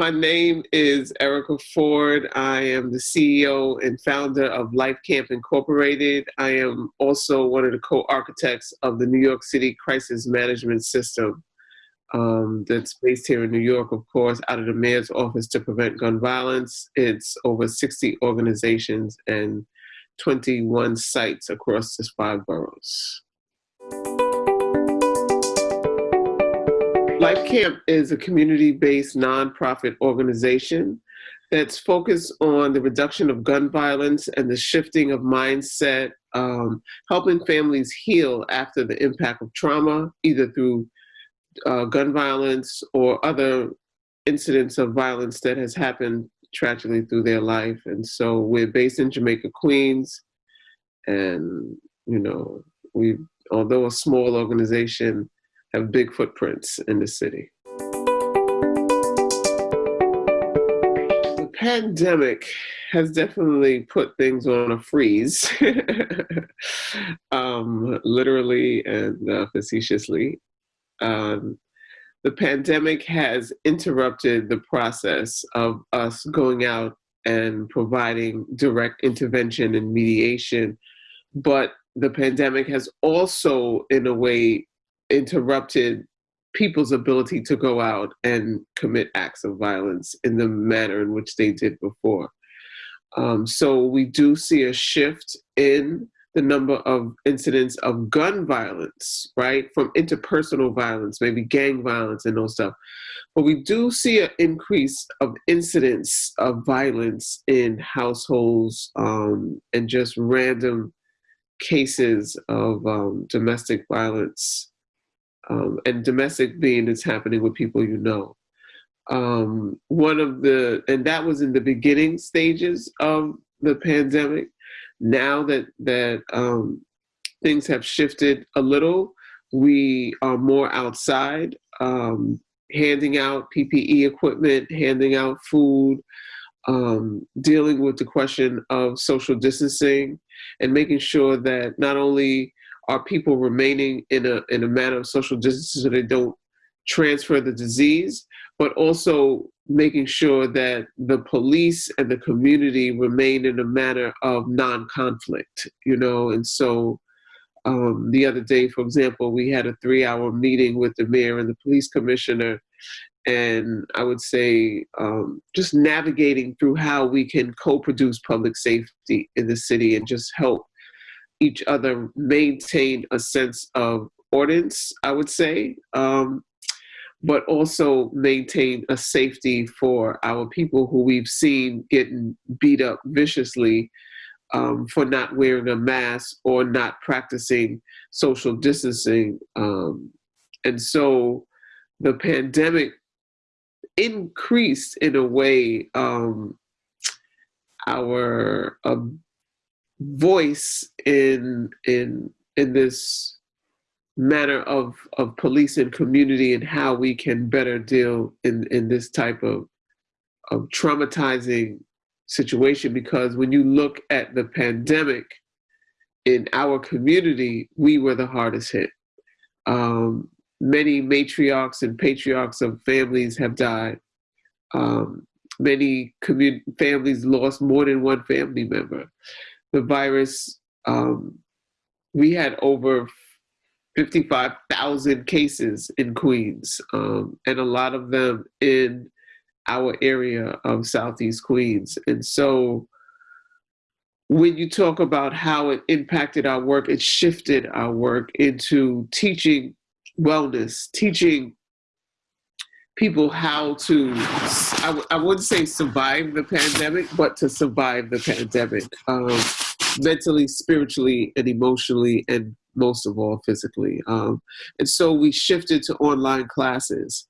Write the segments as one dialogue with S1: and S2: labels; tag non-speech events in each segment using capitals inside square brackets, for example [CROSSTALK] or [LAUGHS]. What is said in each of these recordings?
S1: My name is Erica Ford. I am the CEO and founder of Life Camp Incorporated. I am also one of the co-architects of the New York City Crisis Management System um, that's based here in New York, of course, out of the Mayor's Office to Prevent Gun Violence. It's over 60 organizations and 21 sites across the five boroughs. Life Camp is a community-based nonprofit organization that's focused on the reduction of gun violence and the shifting of mindset, um, helping families heal after the impact of trauma, either through uh, gun violence or other incidents of violence that has happened tragically through their life. And so we're based in Jamaica, Queens, and you know, we, although a small organization, have big footprints in the city. The pandemic has definitely put things on a freeze, [LAUGHS] um, literally and uh, facetiously. Um, the pandemic has interrupted the process of us going out and providing direct intervention and mediation, but the pandemic has also, in a way, interrupted people's ability to go out and commit acts of violence in the manner in which they did before. Um, so we do see a shift in the number of incidents of gun violence, right? From interpersonal violence, maybe gang violence and those stuff. But we do see an increase of incidents of violence in households um, and just random cases of um, domestic violence um, and domestic being is happening with people you know. Um, one of the, and that was in the beginning stages of the pandemic. Now that, that um, things have shifted a little, we are more outside, um, handing out PPE equipment, handing out food, um, dealing with the question of social distancing and making sure that not only are people remaining in a, in a manner of social distancing so they don't transfer the disease, but also making sure that the police and the community remain in a manner of non-conflict, you know, and so um, the other day, for example, we had a three hour meeting with the mayor and the police commissioner and I would say um, just navigating through how we can co-produce public safety in the city and just help each other maintain a sense of ordinance, I would say, um, but also maintain a safety for our people who we've seen getting beat up viciously um, for not wearing a mask or not practicing social distancing. Um, and so the pandemic increased in a way um, our uh, voice in in in this matter of of police and community and how we can better deal in in this type of of traumatizing situation. Because when you look at the pandemic in our community we were the hardest hit. Um, many matriarchs and patriarchs of families have died. Um, many families lost more than one family member the virus, um, we had over 55,000 cases in Queens, um, and a lot of them in our area of Southeast Queens. And so when you talk about how it impacted our work, it shifted our work into teaching wellness, teaching people how to, I, I wouldn't say survive the pandemic, but to survive the pandemic, um, mentally, spiritually, and emotionally, and most of all, physically. Um, and so we shifted to online classes.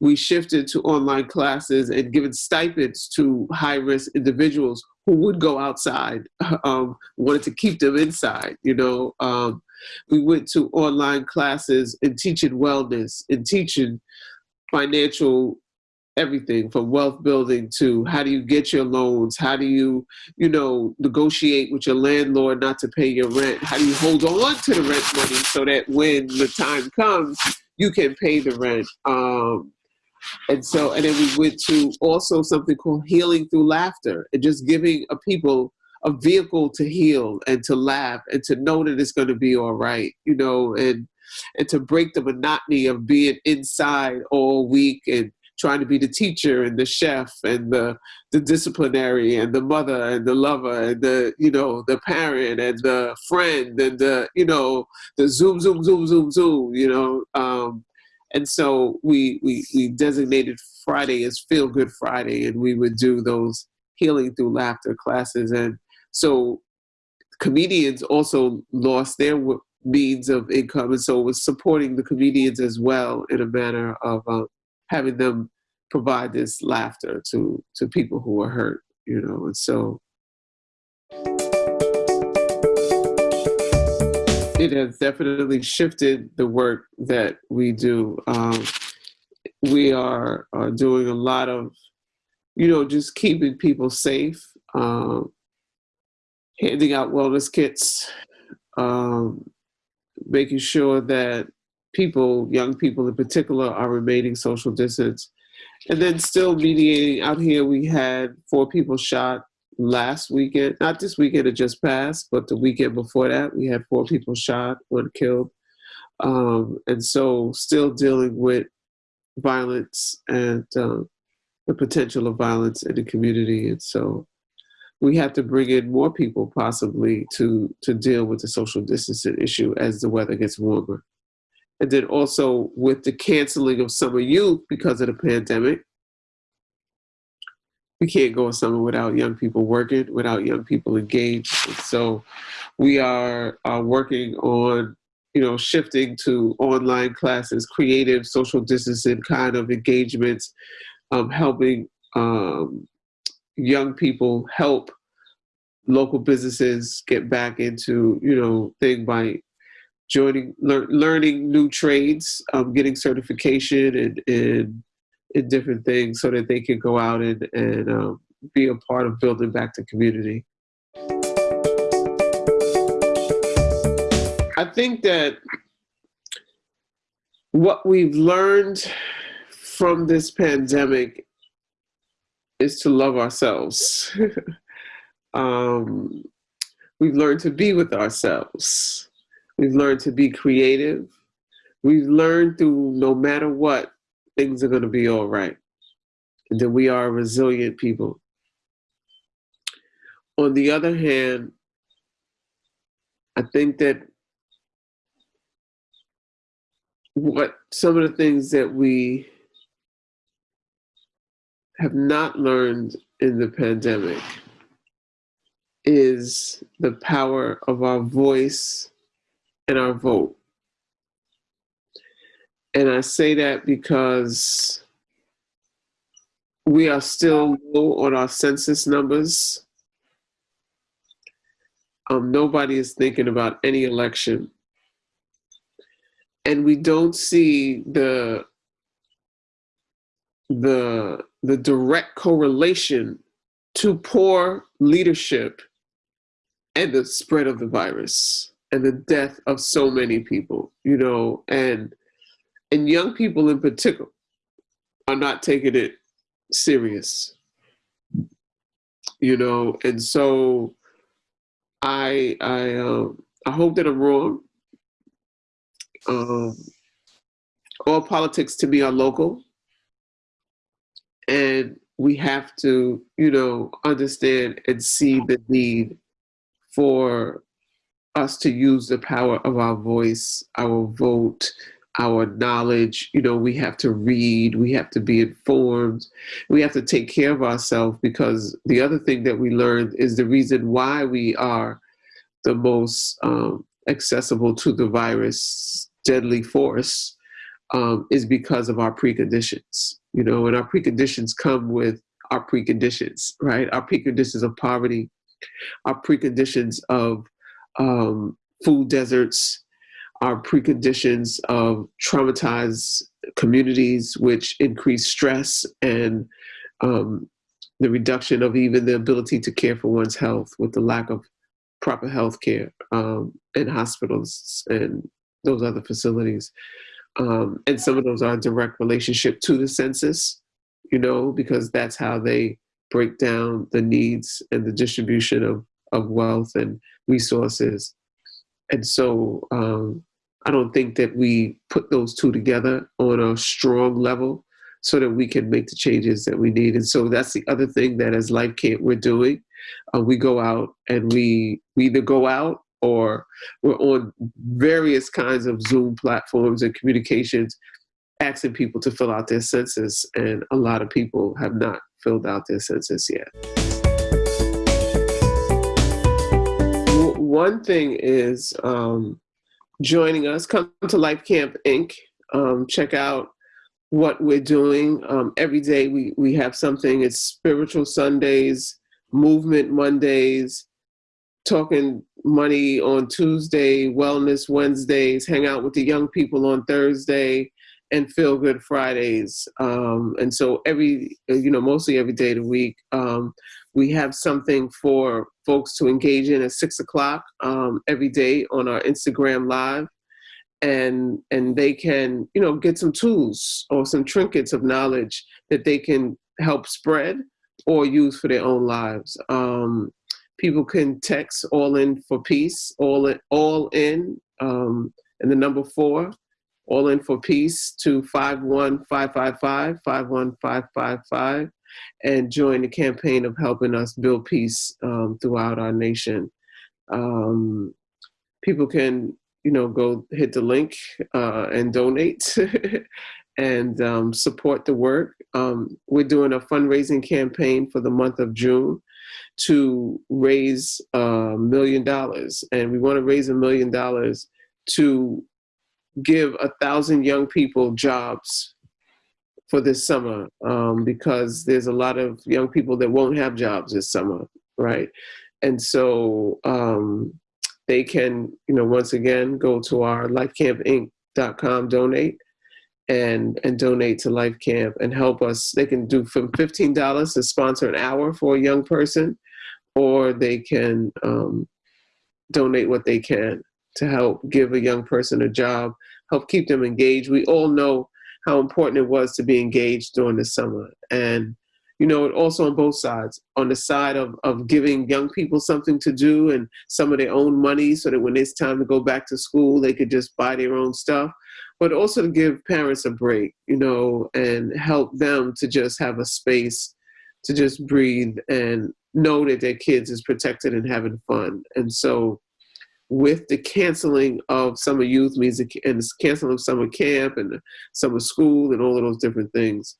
S1: We shifted to online classes and given stipends to high-risk individuals who would go outside, [LAUGHS] um, wanted to keep them inside, you know. Um, we went to online classes and teaching wellness and teaching financial everything from wealth building to how do you get your loans? How do you you know negotiate with your landlord not to pay your rent? How do you hold on to the rent money so that when the time comes you can pay the rent? Um, and so and then we went to also something called healing through laughter and just giving a people a vehicle to heal and to laugh and to know that it's going to be all right you know and and to break the monotony of being inside all week and trying to be the teacher and the chef and the the disciplinary and the mother and the lover and the you know the parent and the friend and the you know the zoom zoom zoom zoom zoom you know um, and so we we we designated Friday as Feel Good Friday and we would do those healing through laughter classes. And so comedians also lost their means of income and so it was supporting the comedians as well in a manner of uh, having them provide this laughter to to people who are hurt you know and so it has definitely shifted the work that we do. Um, we are, are doing a lot of you know just keeping people safe um, handing out wellness kits um, making sure that people, young people in particular, are remaining social distance. And then still mediating out here, we had four people shot last weekend, not this weekend it just passed, but the weekend before that, we had four people shot, one killed. Um, and so still dealing with violence and uh, the potential of violence in the community. And so we have to bring in more people possibly to to deal with the social distancing issue as the weather gets warmer. And then also with the canceling of summer youth because of the pandemic, we can't go a summer without young people working, without young people engaged. And so we are, are working on, you know, shifting to online classes, creative social distancing kind of engagements, um, helping um, young people help local businesses get back into you know thing by joining lear, learning new trades um, getting certification and, and different things so that they can go out and and um, be a part of building back the community. I think that what we've learned from this pandemic is to love ourselves. [LAUGHS] um, we've learned to be with ourselves. We've learned to be creative. We've learned through no matter what, things are going to be all right. And that we are resilient people. On the other hand, I think that what some of the things that we have not learned in the pandemic is the power of our voice and our vote. And I say that because we are still low on our census numbers. Um, nobody is thinking about any election. And we don't see the the the direct correlation to poor leadership and the spread of the virus and the death of so many people you know and and young people in particular are not taking it serious you know and so i i um i hope that i'm wrong. Um all politics to me are local and we have to, you know, understand and see the need for us to use the power of our voice, our vote, our knowledge. You know, we have to read, we have to be informed, we have to take care of ourselves because the other thing that we learned is the reason why we are the most um, accessible to the virus deadly force um, is because of our preconditions you know, and our preconditions come with our preconditions, right? Our preconditions of poverty, our preconditions of um, food deserts, our preconditions of traumatized communities, which increase stress and um, the reduction of even the ability to care for one's health with the lack of proper health care um, in hospitals and those other facilities. Um, and some of those are in direct relationship to the census, you know, because that's how they break down the needs and the distribution of, of wealth and resources. And so um, I don't think that we put those two together on a strong level so that we can make the changes that we need. And so that's the other thing that as Life Camp we're doing. Uh, we go out and we, we either go out or we're on various kinds of Zoom platforms and communications asking people to fill out their census. And a lot of people have not filled out their census yet. One thing is um, joining us. Come to Life Camp Inc. Um, check out what we're doing. Um, every day we, we have something. It's Spiritual Sundays, Movement Mondays, Talking Money on Tuesday, Wellness Wednesdays, hang out with the young people on Thursday, and Feel Good Fridays. Um, and so every, you know, mostly every day of the week, um, we have something for folks to engage in at six o'clock um, every day on our Instagram Live. And, and they can, you know, get some tools or some trinkets of knowledge that they can help spread or use for their own lives. Um, people can text all in for peace, all in, all in, um, and the number four, all in for peace to 51555, 51555 and join the campaign of helping us build peace um, throughout our nation. Um, people can, you know, go hit the link uh, and donate [LAUGHS] and um, support the work. Um, we're doing a fundraising campaign for the month of June to raise a million dollars. And we want to raise a million dollars to give a thousand young people jobs for this summer um, because there's a lot of young people that won't have jobs this summer, right? And so um, they can, you know, once again, go to our lifecampinc.com donate and and donate to Life Camp and help us. They can do from $15 to sponsor an hour for a young person, or they can um, donate what they can to help give a young person a job, help keep them engaged. We all know how important it was to be engaged during the summer. And, you know, also on both sides, on the side of, of giving young people something to do and some of their own money so that when it's time to go back to school, they could just buy their own stuff, but also to give parents a break, you know, and help them to just have a space to just breathe and know that their kids is protected and having fun. And so with the canceling of summer youth music and the canceling of summer camp and summer school and all of those different things.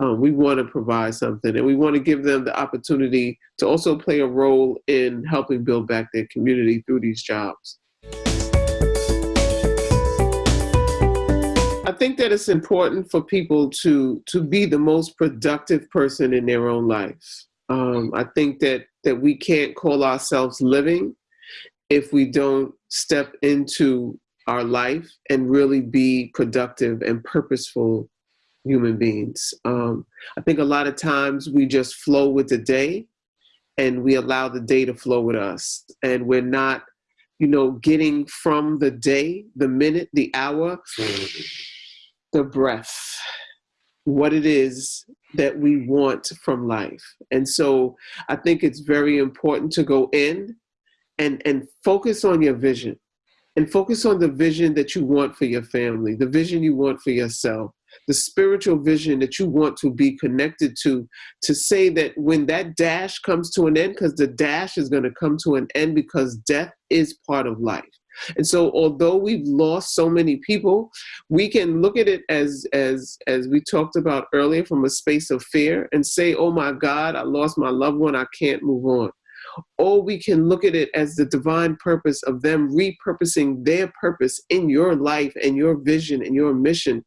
S1: Um, we want to provide something and we want to give them the opportunity to also play a role in helping build back their community through these jobs. Think that it's important for people to to be the most productive person in their own life. Um, I think that that we can't call ourselves living if we don't step into our life and really be productive and purposeful human beings. Um, I think a lot of times we just flow with the day and we allow the day to flow with us. And we're not, you know, getting from the day, the minute, the hour, the breath, what it is that we want from life. And so I think it's very important to go in and and focus on your vision and focus on the vision that you want for your family the vision you want for yourself the spiritual vision that you want to be connected to to say that when that dash comes to an end because the dash is going to come to an end because death is part of life and so although we've lost so many people we can look at it as as as we talked about earlier from a space of fear and say oh my god i lost my loved one i can't move on. Or we can look at it as the divine purpose of them repurposing their purpose in your life and your vision and your mission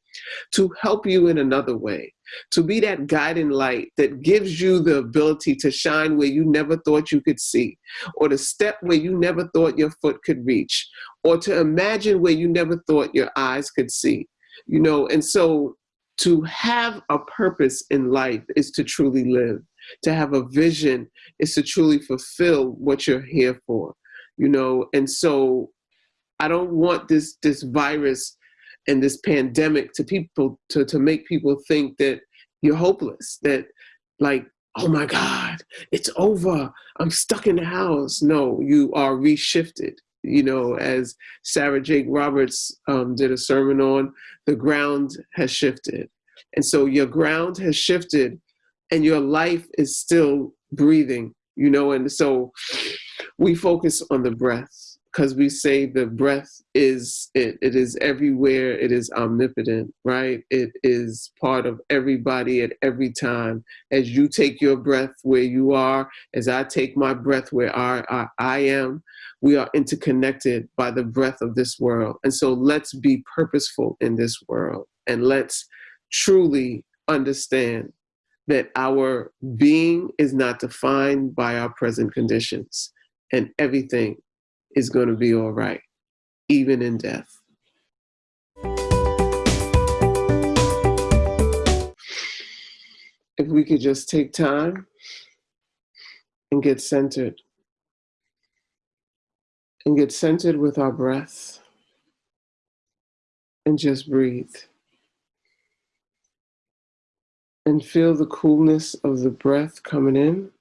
S1: to help you in another way, to be that guiding light that gives you the ability to shine where you never thought you could see, or to step where you never thought your foot could reach, or to imagine where you never thought your eyes could see. You know, and so to have a purpose in life is to truly live to have a vision is to truly fulfill what you're here for you know and so i don't want this this virus and this pandemic to people to, to make people think that you're hopeless, that like, oh my God, it's over. I'm stuck in the house. No, you are reshifted. You know, as Sarah Jakes Roberts um, did a sermon on, the ground has shifted. And so your ground has shifted and your life is still breathing, you know, and so we focus on the breath because we say the breath is it, it is everywhere it is omnipotent right? It is part of everybody at every time. As you take your breath where you are as i take my breath where I, I, I am we are interconnected by the breath of this world. And so let's be purposeful in this world and let's truly understand that our being is not defined by our present conditions and everything is going to be all right, even in death. If we could just take time and get centered, and get centered with our breath, and just breathe. And feel the coolness of the breath coming in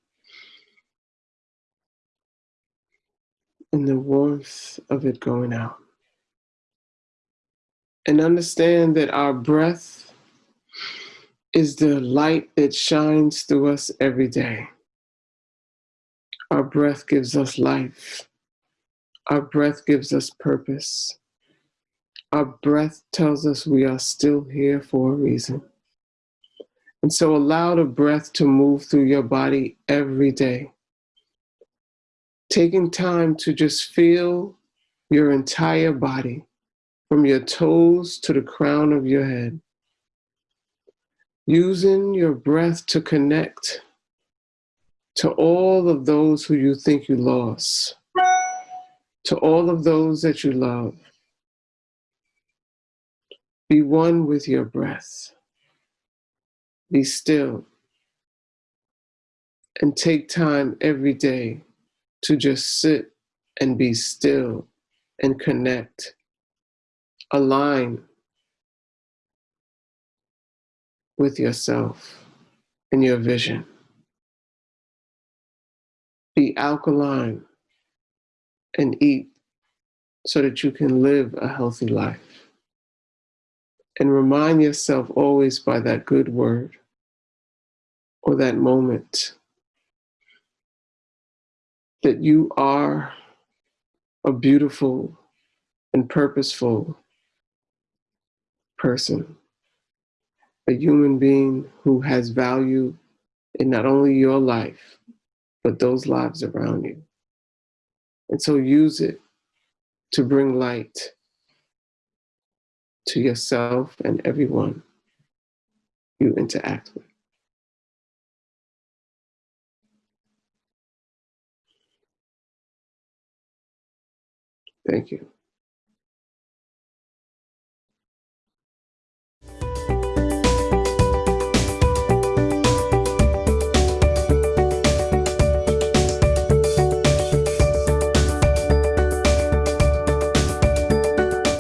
S1: and the warmth of it going out. And understand that our breath is the light that shines through us every day. Our breath gives us life. Our breath gives us purpose. Our breath tells us we are still here for a reason. And so allow the breath to move through your body every day taking time to just feel your entire body from your toes to the crown of your head. Using your breath to connect to all of those who you think you lost, to all of those that you love. Be one with your breath. Be still. And take time every day to just sit and be still and connect, align with yourself and your vision. Be alkaline and eat so that you can live a healthy life. And remind yourself always by that good word or that moment that you are a beautiful and purposeful person, a human being who has value in not only your life, but those lives around you. And so use it to bring light to yourself and everyone you interact with. Thank you.